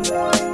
Bye.